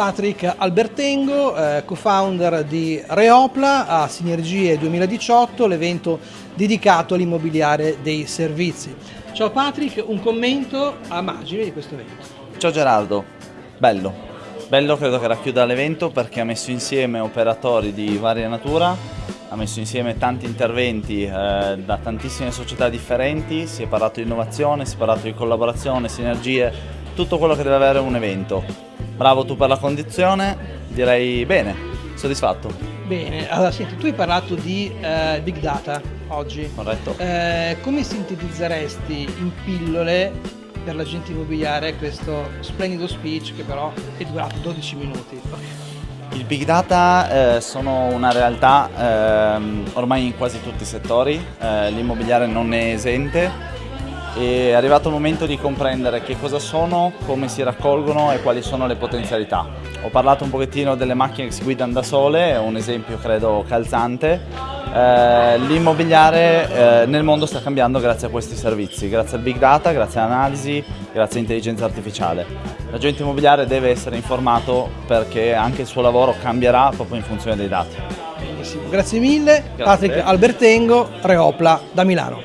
Patrick Albertengo, eh, co-founder di Reopla a Sinergie 2018, l'evento dedicato all'immobiliare dei servizi. Ciao Patrick, un commento a margine di questo evento. Ciao Gerardo, bello, bello credo che racchiuda l'evento perché ha messo insieme operatori di varia natura, ha messo insieme tanti interventi eh, da tantissime società differenti, si è parlato di innovazione, si è parlato di collaborazione, sinergie, tutto quello che deve avere un evento. Bravo tu per la condizione, direi bene, soddisfatto. Bene, allora senti, tu hai parlato di eh, Big Data oggi. Corretto. Eh, come sintetizzeresti in pillole per l'agente immobiliare questo splendido speech che però è durato 12 minuti? Il big data eh, sono una realtà eh, ormai in quasi tutti i settori, eh, l'immobiliare non è esente è arrivato il momento di comprendere che cosa sono, come si raccolgono e quali sono le potenzialità. Ho parlato un pochettino delle macchine che si guidano da sole, è un esempio credo calzante. Eh, L'immobiliare eh, nel mondo sta cambiando grazie a questi servizi, grazie al big data, grazie all'analisi, grazie all'intelligenza artificiale. L'agente immobiliare deve essere informato perché anche il suo lavoro cambierà proprio in funzione dei dati. Benissimo, grazie mille. Grazie. Patrick Albertengo, Reopla da Milano.